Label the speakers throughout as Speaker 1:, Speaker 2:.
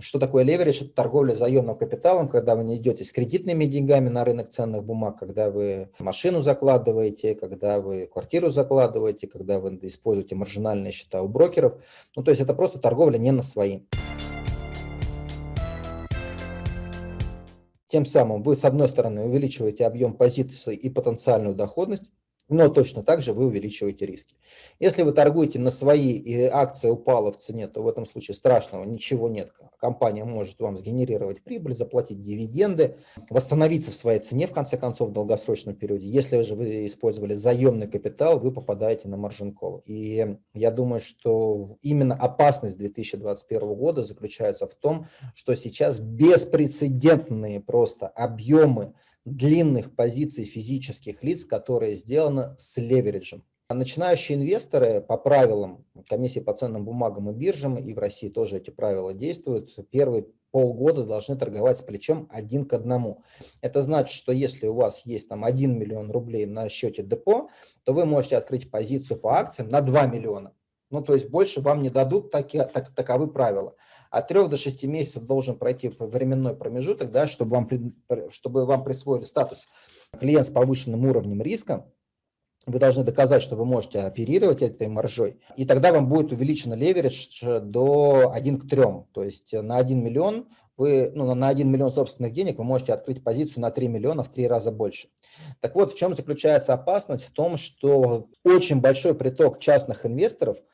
Speaker 1: Что такое леверидж? Это торговля заемным капиталом, когда вы не идете с кредитными деньгами на рынок ценных бумаг, когда вы машину закладываете, когда вы квартиру закладываете, когда вы используете маржинальные счета у брокеров. Ну, то есть это просто торговля не на своим. Тем самым вы, с одной стороны, увеличиваете объем позиций и потенциальную доходность, но точно так же вы увеличиваете риски. Если вы торгуете на свои и акция упала в цене, то в этом случае страшного ничего нет. Компания может вам сгенерировать прибыль, заплатить дивиденды, восстановиться в своей цене в конце концов в долгосрочном периоде. Если же вы использовали заемный капитал, вы попадаете на маржин call. И я думаю, что именно опасность 2021 года заключается в том, что сейчас беспрецедентные просто объемы длинных позиций физических лиц, которые сделаны с левериджем. Начинающие инвесторы по правилам комиссии по ценным бумагам и биржам, и в России тоже эти правила действуют, первые полгода должны торговать с плечом один к одному. Это значит, что если у вас есть там 1 миллион рублей на счете депо, то вы можете открыть позицию по акциям на 2 миллиона. Ну, то есть больше вам не дадут, таки, так, таковы правила. От 3 до 6 месяцев должен пройти временной промежуток, да, чтобы, вам, чтобы вам присвоили статус клиент с повышенным уровнем риска. Вы должны доказать, что вы можете оперировать этой маржой, и тогда вам будет увеличен леверидж до 1 к 3. То есть на 1 миллион вы, ну, на 1 миллион собственных денег вы можете открыть позицию на 3 миллиона в 3 раза больше. Так вот, в чем заключается опасность? В том, что очень большой приток частных инвесторов –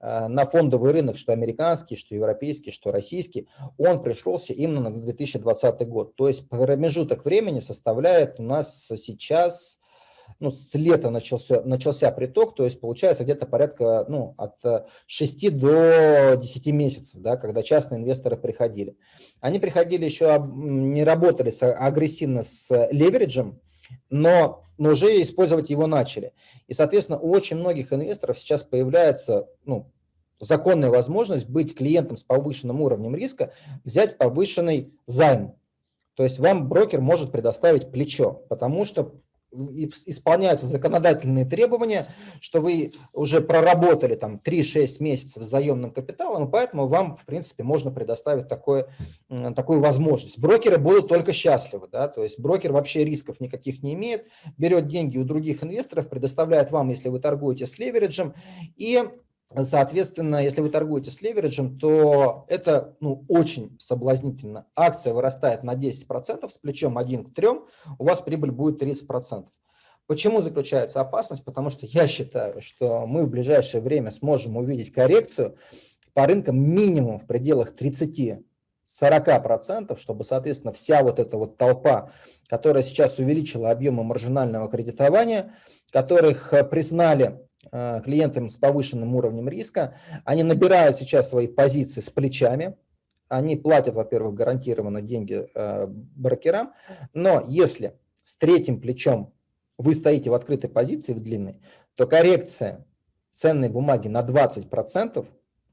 Speaker 1: Э, на фондовый рынок, что американский, что европейский, что российский, он пришелся именно на 2020 год. То есть промежуток времени составляет у нас сейчас, ну, с лета начался, начался приток, то есть получается где-то порядка ну, от 6 до 10 месяцев, да, когда частные инвесторы приходили. Они приходили еще, не работали агрессивно с левериджем, но, но уже использовать его начали. И, соответственно, у очень многих инвесторов сейчас появляется ну, законная возможность быть клиентом с повышенным уровнем риска, взять повышенный займ. То есть вам брокер может предоставить плечо, потому что исполняются законодательные требования, что вы уже проработали там 3-6 месяцев с заемным капиталом, и поэтому вам, в принципе, можно предоставить такое, такую возможность. Брокеры будут только счастливы, да, то есть брокер вообще рисков никаких не имеет, берет деньги у других инвесторов, предоставляет вам, если вы торгуете с левериджем, и Соответственно, если вы торгуете с левериджем, то это ну, очень соблазнительно. Акция вырастает на 10%, с плечом 1 к 3, у вас прибыль будет 30%. Почему заключается опасность? Потому что я считаю, что мы в ближайшее время сможем увидеть коррекцию по рынкам минимум в пределах 30 40%, чтобы, соответственно, вся вот эта вот толпа, которая сейчас увеличила объемы маржинального кредитования, которых э, признали клиентам с повышенным уровнем риска. Они набирают сейчас свои позиции с плечами. Они платят, во-первых, гарантированно деньги э, брокерам. Но если с третьим плечом вы стоите в открытой позиции, в длинной, то коррекция ценной бумаги на 20%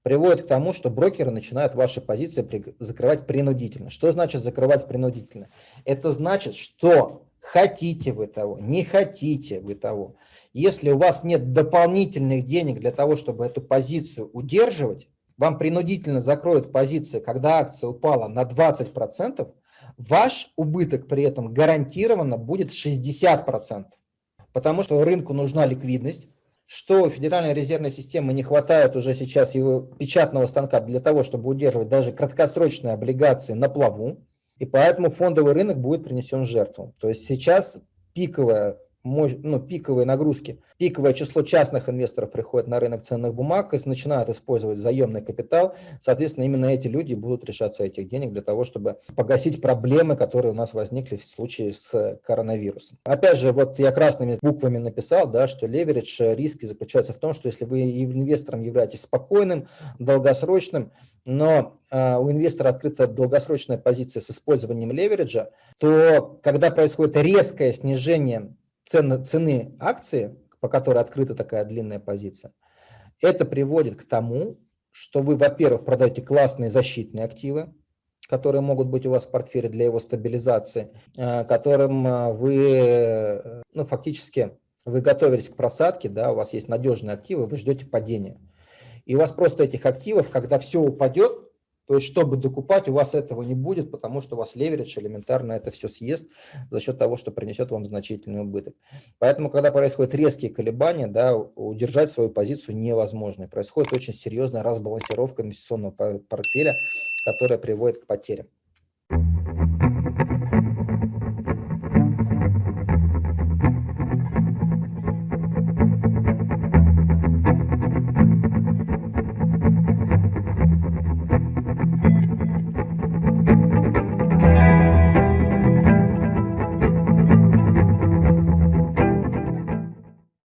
Speaker 1: приводит к тому, что брокеры начинают ваши позиции закрывать принудительно. Что значит закрывать принудительно? Это значит, что хотите вы того, не хотите вы того, если у вас нет дополнительных денег для того, чтобы эту позицию удерживать, вам принудительно закроют позиции, когда акция упала на 20%, ваш убыток при этом гарантированно будет 60%. Потому что рынку нужна ликвидность, что Федеральной резервной системы не хватает уже сейчас его печатного станка для того, чтобы удерживать даже краткосрочные облигации на плаву, и поэтому фондовый рынок будет принесен жертву. То есть сейчас пиковая ну, пиковые нагрузки, пиковое число частных инвесторов приходит на рынок ценных бумаг и начинают использовать заемный капитал. Соответственно, именно эти люди будут решаться этих денег для того, чтобы погасить проблемы, которые у нас возникли в случае с коронавирусом. Опять же, вот я красными буквами написал, да, что леверидж э, риски заключаются в том, что если вы инвестором являетесь спокойным, долгосрочным, но э, у инвестора открыта долгосрочная позиция с использованием левериджа, то когда происходит резкое снижение цены, цены акции, по которой открыта такая длинная позиция, это приводит к тому, что вы, во-первых, продаете классные защитные активы, которые могут быть у вас в портфеле для его стабилизации, э, которым э, вы, э, ну, фактически, вы готовились к просадке, да, у вас есть надежные активы, вы ждете падения. И у вас просто этих активов, когда все упадет, То есть, чтобы докупать, у вас этого не будет, потому что у вас леверидж элементарно это все съест за счет того, что принесет вам значительный убыток. Поэтому, когда происходят резкие колебания, да, удержать свою позицию невозможно. происходит очень серьезная разбалансировка инвестиционного портфеля, которая приводит к потерям.